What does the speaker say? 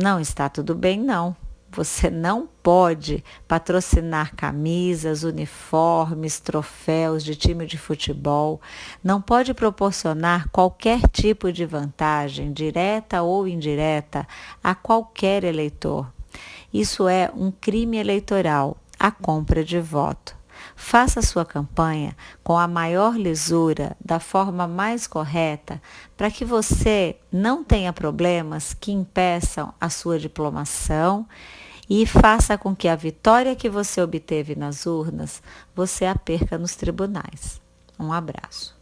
Não está tudo bem, não. Você não pode patrocinar camisas, uniformes, troféus de time de futebol, não pode proporcionar qualquer tipo de vantagem, direta ou indireta, a qualquer eleitor. Isso é um crime eleitoral, a compra de voto. Faça sua campanha com a maior lisura, da forma mais correta, para que você não tenha problemas que impeçam a sua diplomação e faça com que a vitória que você obteve nas urnas você a perca nos tribunais. Um abraço.